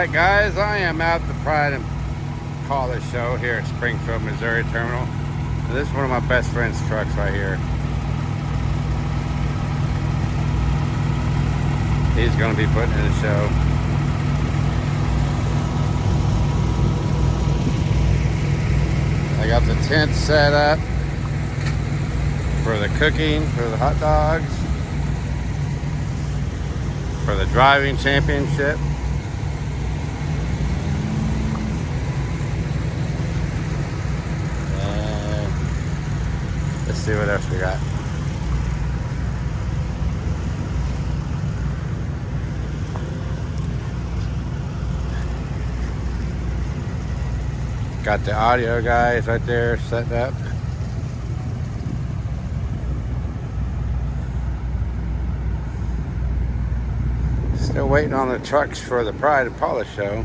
right, guys, I am at the Pride and Polish show here at Springfield, Missouri Terminal. This is one of my best friend's trucks right here. He's going to be putting in a show. I got the tent set up for the cooking, for the hot dogs, for the driving championship. And let's see what else we got. Got the audio guys right there set up. Still waiting on the trucks for the Pride and Polish show.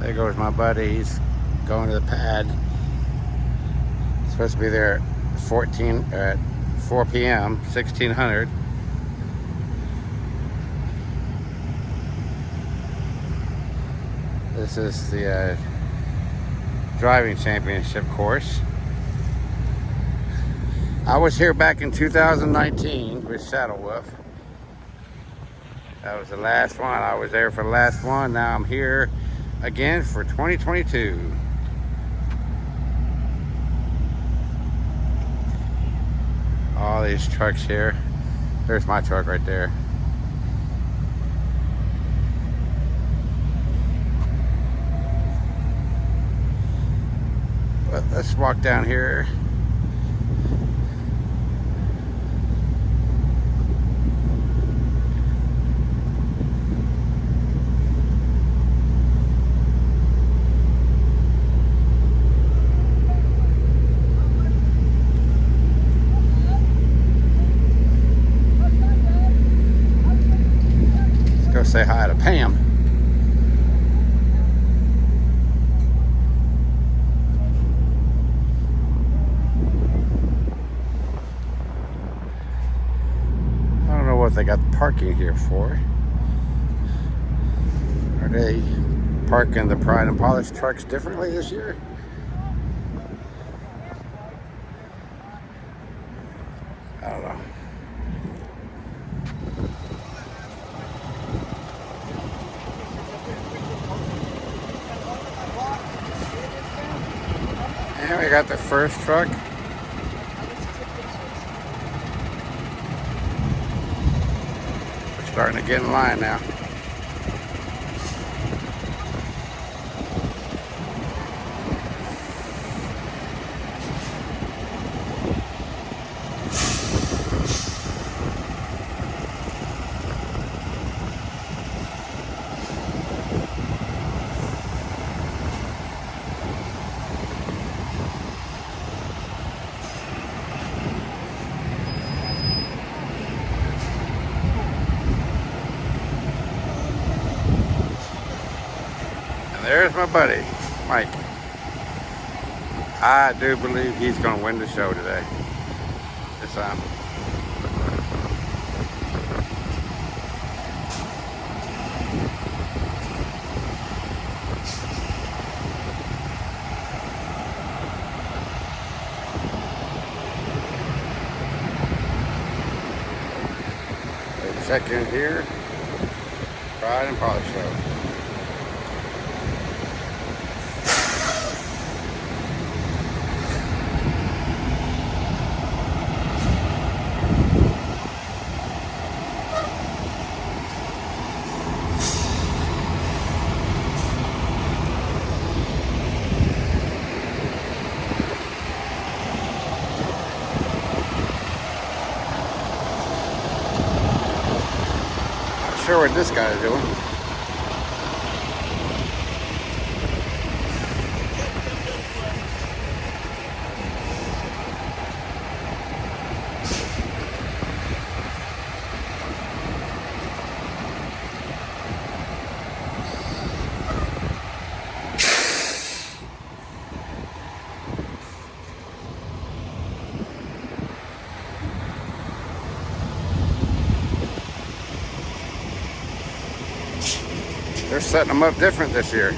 There goes my buddy. He's going to the pad. Supposed to be there at 14 at 4 p.m. 1600. This is the uh, driving championship course. I was here back in 2019 with Shadow Wolf. That was the last one. I was there for the last one. Now I'm here again for 2022. All these trucks here. There's my truck right there. But let's walk down here. Say hi to Pam. I don't know what they got parking here for. Are they parking the Pride and Polish trucks differently this year? I don't know. And we got the first truck. We're starting to get in line now. There's my buddy, Mike. I do believe he's going to win the show today. This time. Check in here. Pride and Polish Show. Not sure what this guy is doing. They're setting them up different this year.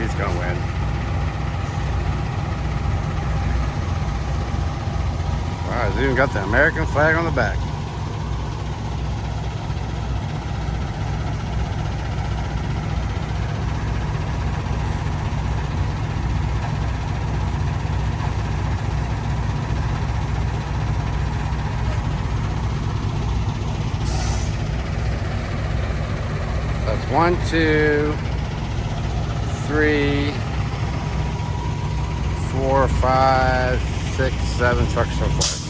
he's gonna win. Wow, he's even got the American flag on the back. That's one, two, three, four, five, six, seven trucks so far.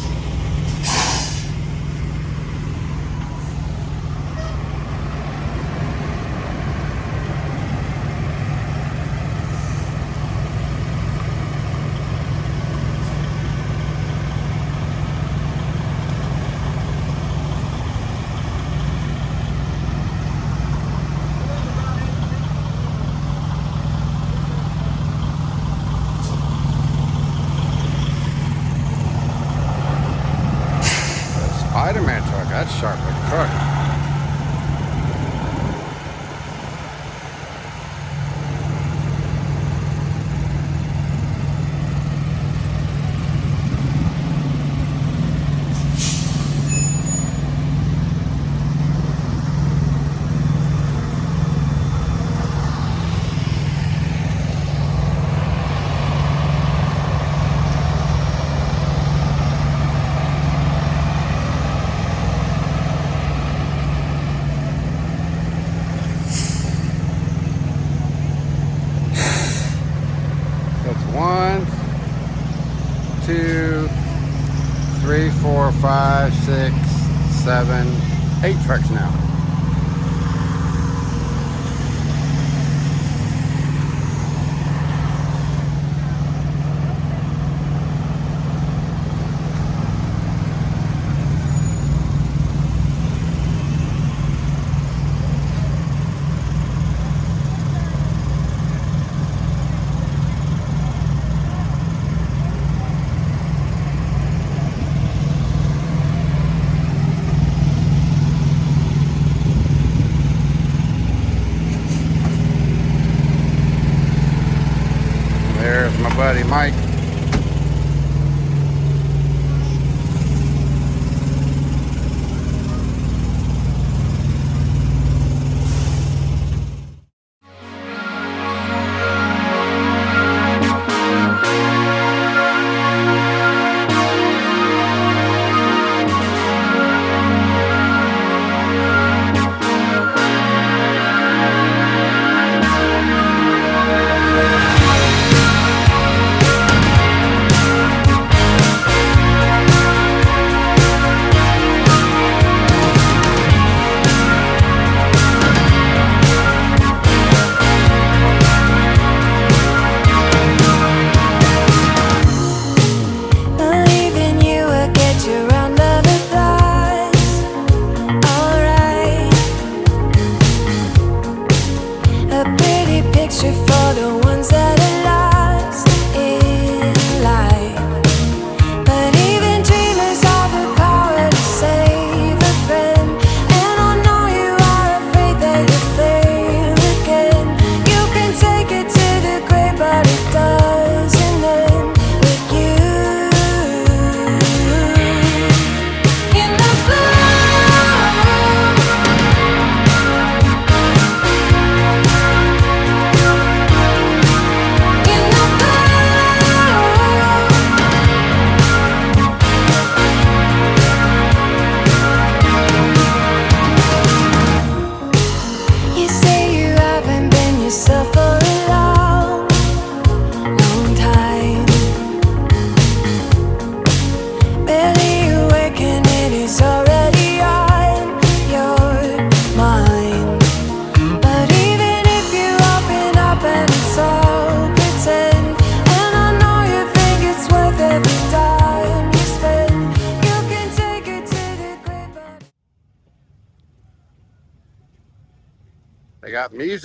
Spider-Man truck. That's sharp looking truck. one, two, three, four, five, six, seven, eight trucks now.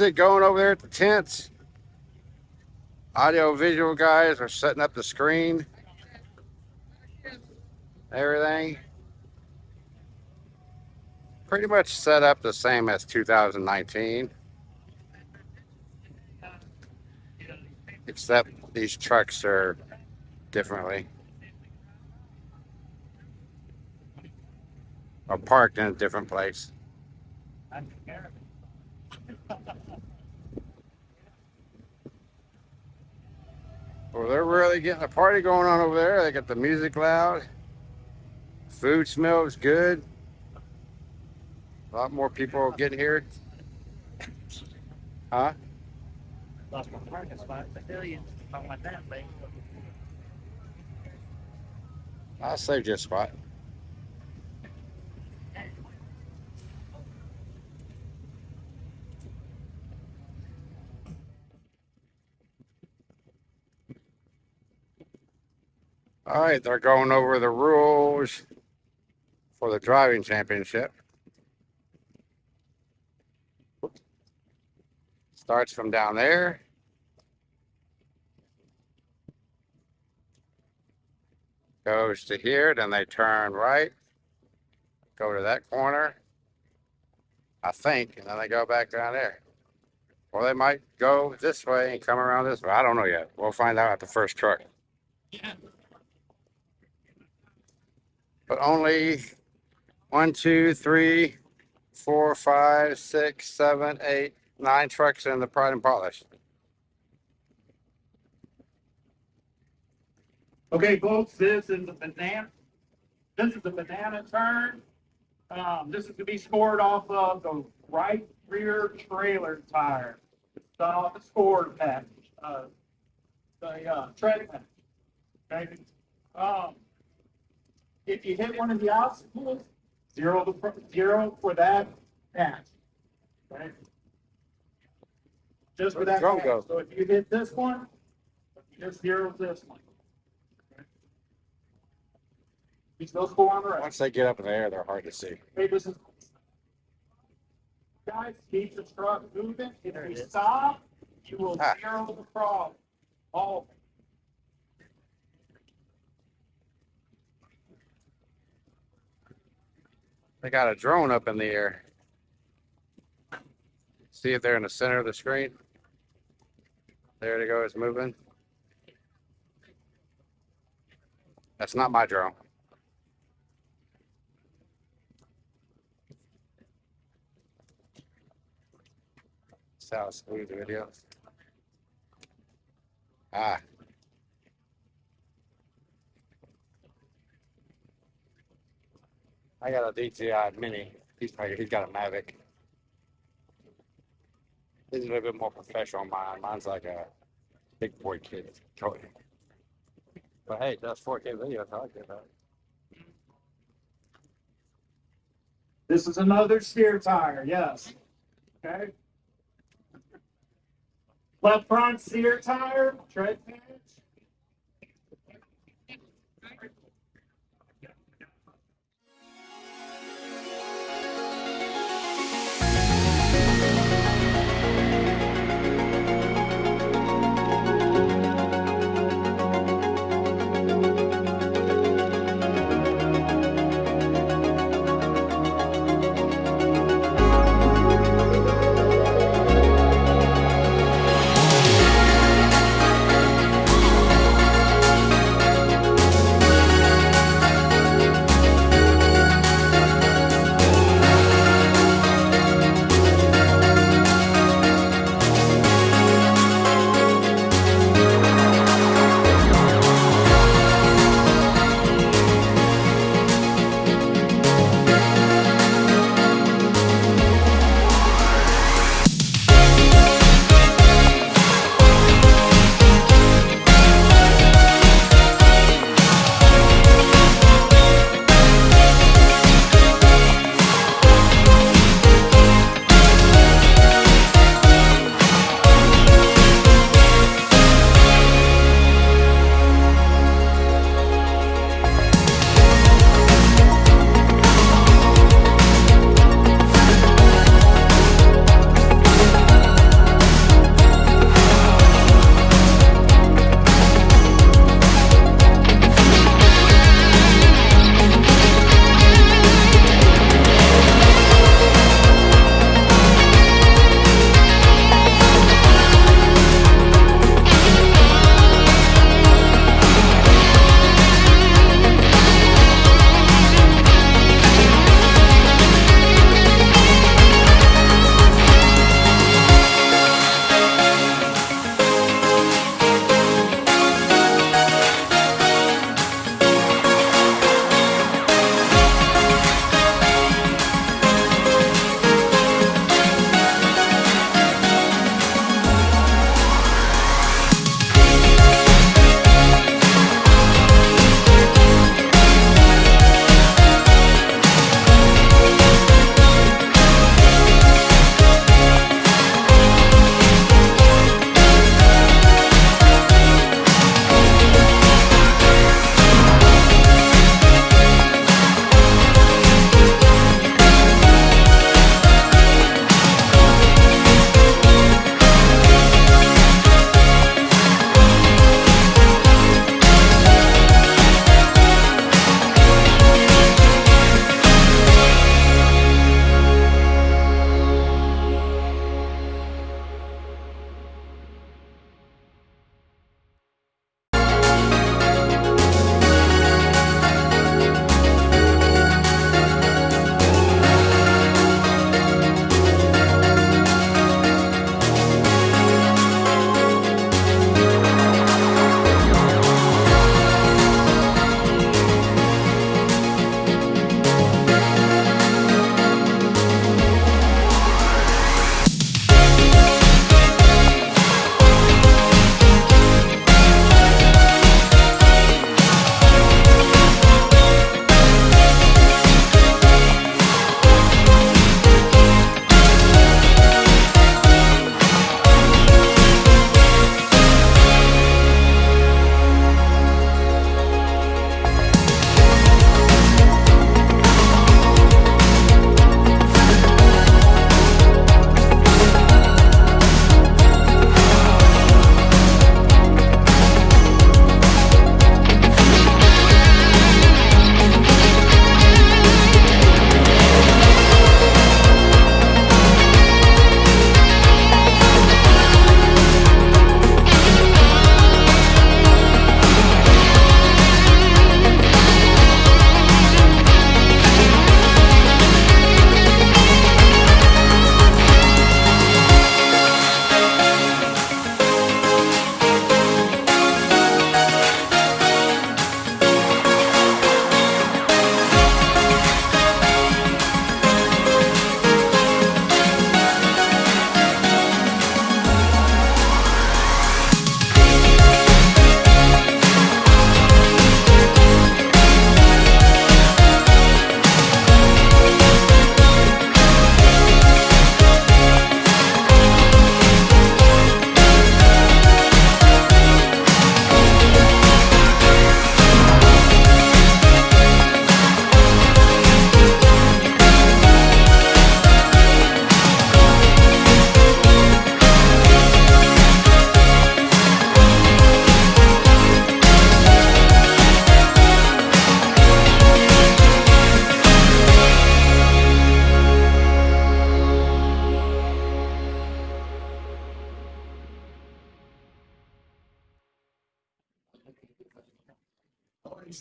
Music going over there at the tents. Audio visual guys are setting up the screen. Everything. Pretty much set up the same as 2019. Except these trucks are differently. Are parked in a different place. Well, they're really getting a party going on over there. They got the music loud. Food smells good. A lot more people getting here. Huh? Lost my parking spot, pavilion, I want that. I saved you a spot. All right, they're going over the rules for the driving championship. Starts from down there. Goes to here, then they turn right, go to that corner, I think, and then they go back down there. Or they might go this way and come around this way. I don't know yet. We'll find out at the first truck. But only one, two, three, four, five, six, seven, eight, nine trucks in the Pride and Polish. Okay, folks, this is the banana, this is the banana turn. Um, this is to be scored off of the right rear trailer tire. It's done off the score package, uh, the, uh, tread package. Okay, um, if you hit one of the obstacles, zero the, zero for that patch. Okay? Just for that drum patch. go? So if you hit this one, you just zero this one. You still score on the right. Once they get up in the air, they're hard to see. Hey, this is. Guys, keep the truck moving. If we stop, you will Ah. zero the problem. All. They got a drone up in the air. See if they're in the center of the screen. There they go, it's moving. That's not my drone. Sound smooth video. Ah. I got a DJI Mini. He's he's got a Mavic. This is a little bit more professional mine. Mine's like a big boy kid. But hey, that's 4K video. It. though. This is another steer tire, yes. Okay. Left front steer tire, tread patch.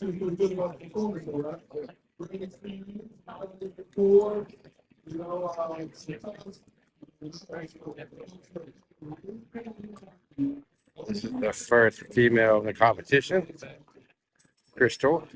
You performance, all right? Great experience, how it before, you know, uh, sometimes. This is the first female in the competition. Crystal.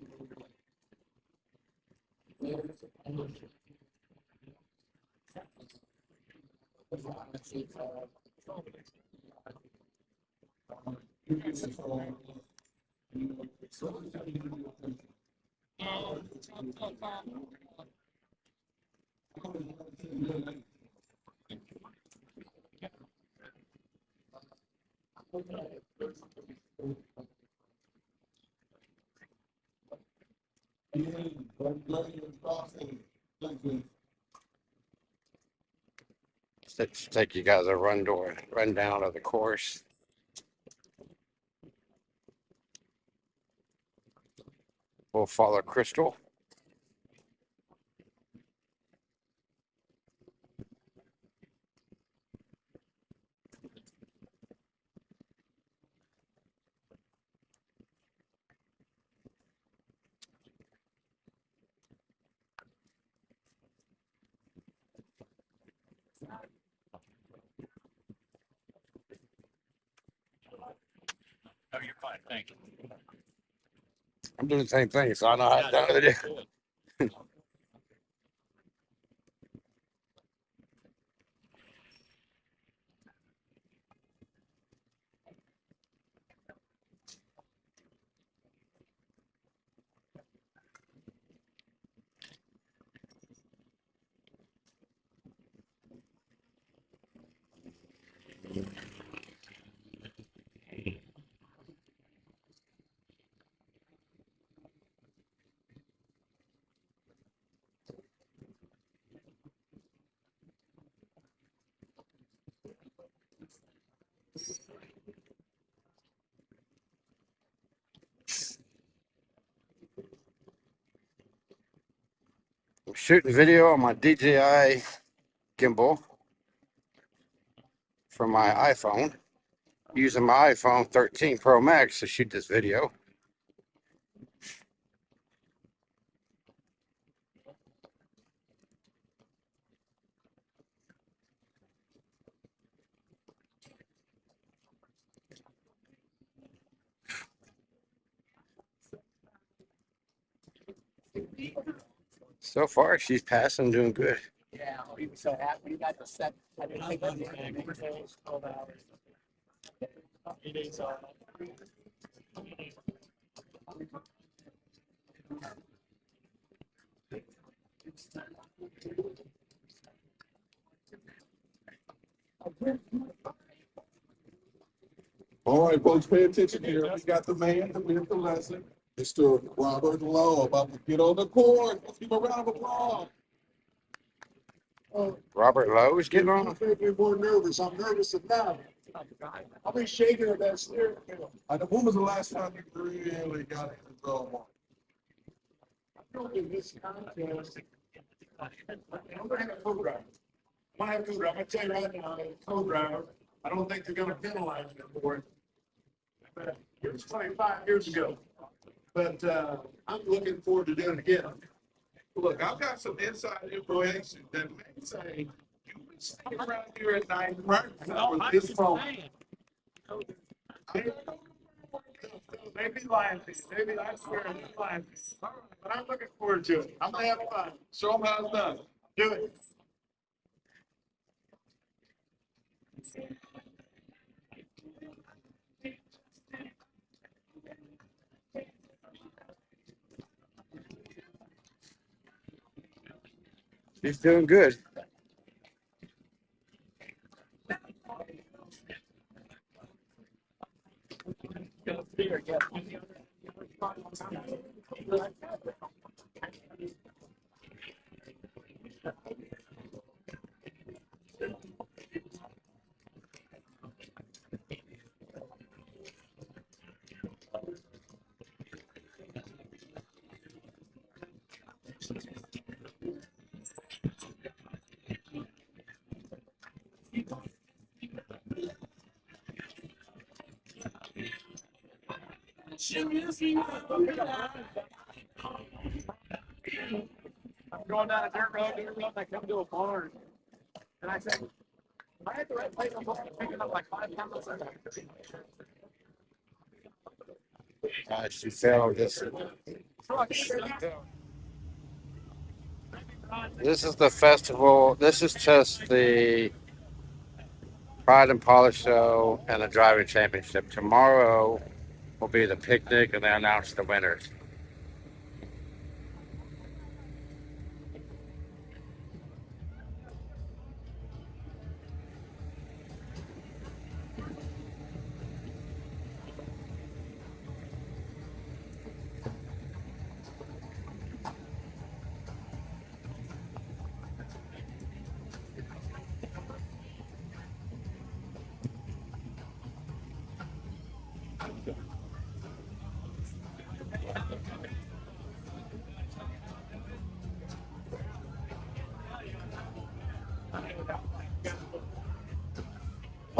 Let's take you guys a run door, rundown of the course. We'll follow Crystal. Oh, you're fine, thank you. I'm doing the same thing, so I know how to do it. I'm shooting video on my DJI gimbal from my iPhone, using my iPhone 13 Pro Max to shoot this video. So far, she's passing, doing good. Yeah, so happy. Got the set. I didn't think that was gonna be twelve hours. It is, uh, All right, folks, pay attention here. We got the man we have the lesson, Mr. Robert Lowe, about to get on the court. Let's give him a round of applause. Uh, Robert Lowe is getting on. I'm more nervous. I'm nervous enough. I'll be shaking at that steering wheel. Uh, I know, when was the last time you really got in the zone? In this contest, I'm gonna have a co-driver. I'm gonna have a co-driver. I'm gonna tell you right now, a co-driver, I don't think they're gonna penalize me for it. But it was twenty-five years ago. But, uh, I'm looking forward to doing it again. Look, I've got some inside information that may say you would stay around here at night. right now with this phone. Maybe lying to you, maybe I swear I'm lying to you. But I'm looking forward to it. I'm gonna have fun. Show them how it's done. Do it. He's doing good. I'm going down a dirt road, dirt road, and I come to a barn. And I said, am I at the right place? I'm supposed to be picking up like five pounds. I should sell this. This is the festival. This is just the Pride and Polish show and the driving championship. Tomorrow will be the picnic and they announce the winners.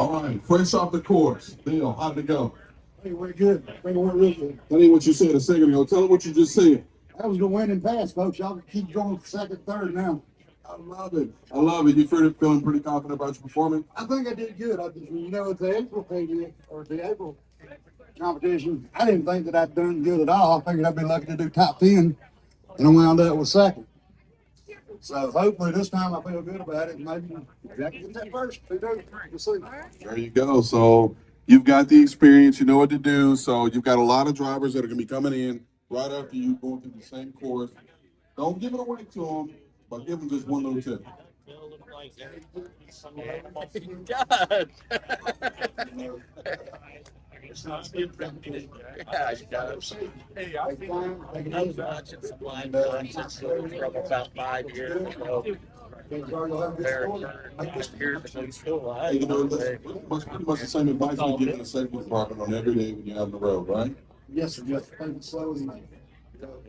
Right, fresh off the course. Bill, how'd it go? Hey, we're good. We went real good. That ain't what you said a second ago. Tell them what you just said. That was the winning pass, folks. Y'all keep going second, third now. I love it. I love it. You feeling pretty confident about your performance? I think I did good. I just, you know, at the April pay or the April competition, I didn't think that I'd done good at all. I figured I'd be lucky to do top ten, and I wound up with second. So hopefully this time I feel good about it. Maybe Jack get that first. Who knows? We'll see. There you go. So you've got the experience. You know what to do. So you've got a lot of drivers that are going to be coming in right after you going through the same course. Don't give it away to them, but give them just one little tip. Hey, I was watching some line dances from about five years ago. I just hear the still Hey, you know, alive. that's much, pretty much the same advice we give in the safety department on every day when you're out on the road, right? Yes, sir. Just take it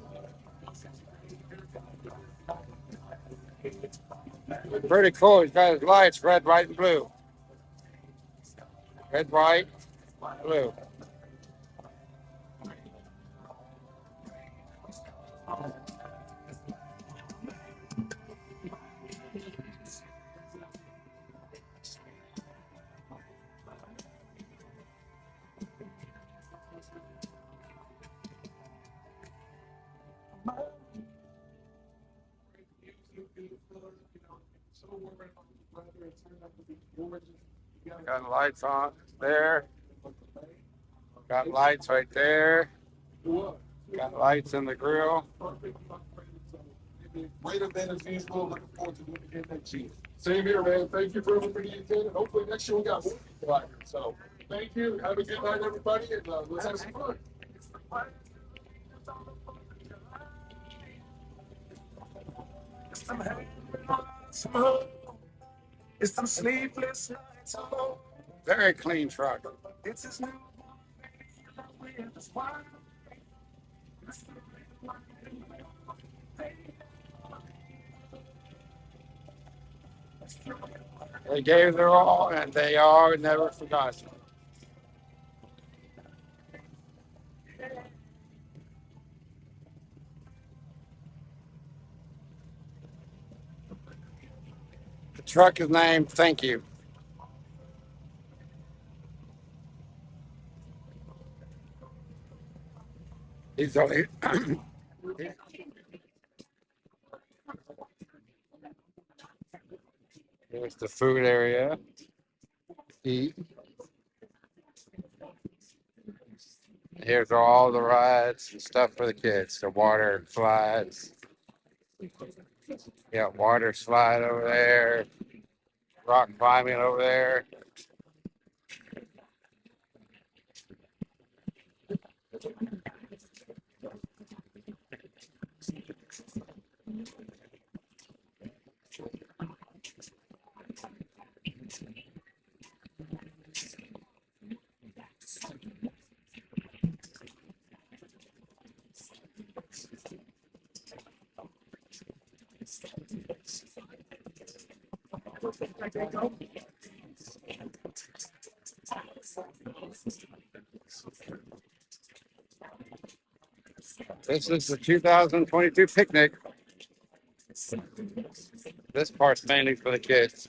Pretty cool. He's got his lights red, white, and blue. Red, white, blue. Got lights on there. Got lights right there. Got lights in the grill. Great event as usual. Looking forward to doing it again next year. Same here, man. Thank you for everybody you attended. Hopefully next year we got more people out here. So thank you. Have a good night, everybody, and uh, let's have some fun. It's some sleepless nights alone. Very clean truck. It's his new. They gave their all and they are never forgotten. Truck is named Thank You. He's only. Here's the food area. Eat. Here's all the rides and stuff for the kids. The water slides. Yeah, water slide over there. Rock climbing over there. This is the 2022 picnic. This part's mainly for the kids.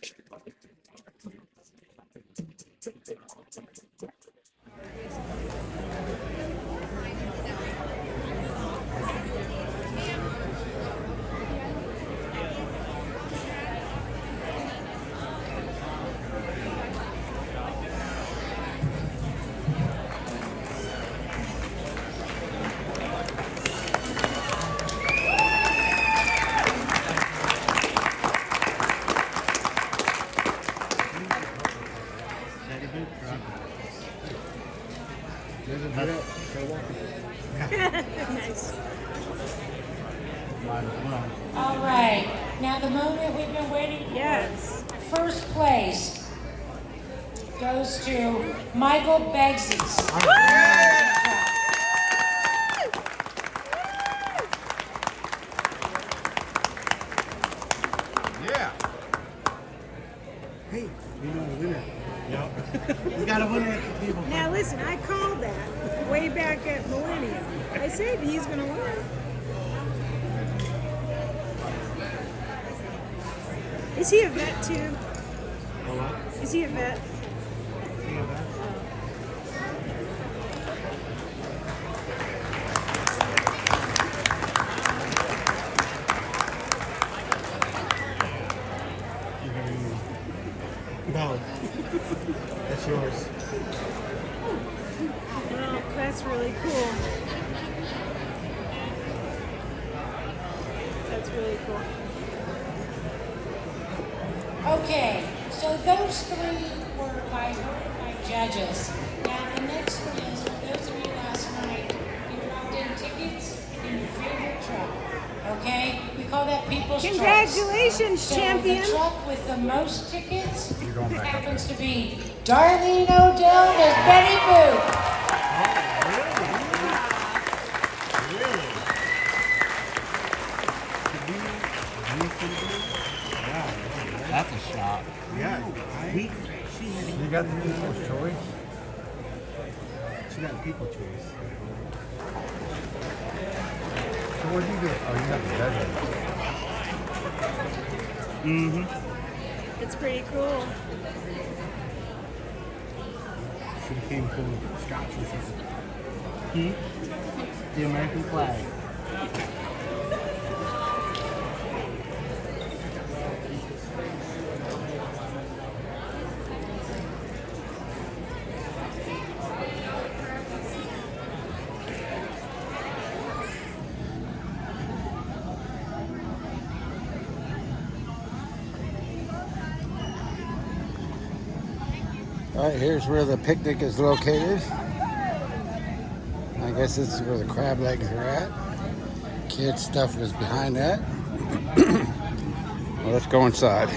With the most tickets happens to be Darlene Odell as Betty Boo. That's a shot. Yeah. We, she you got the people's choice? She got the people choice. So what did you get? Oh, you got the desert. Mm-hmm. It's pretty cool. Should have came of scotch or something. Hmm? The American flag. Here's where the picnic is located. I guess this is where the crab legs are at. Kids stuff is behind that. well, let's go inside.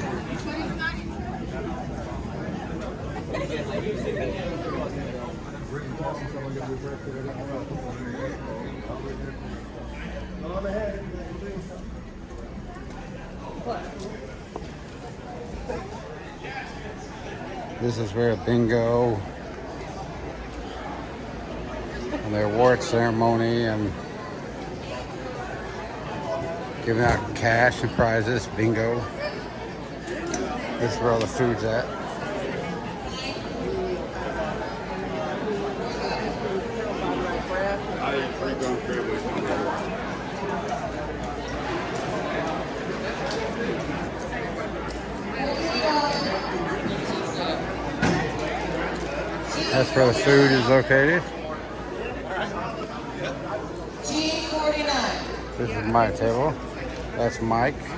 Where bingo and their award ceremony and giving out cash and prizes, bingo. This is where all the food's at. Where the food is located. G49. This is my table. That's Mike.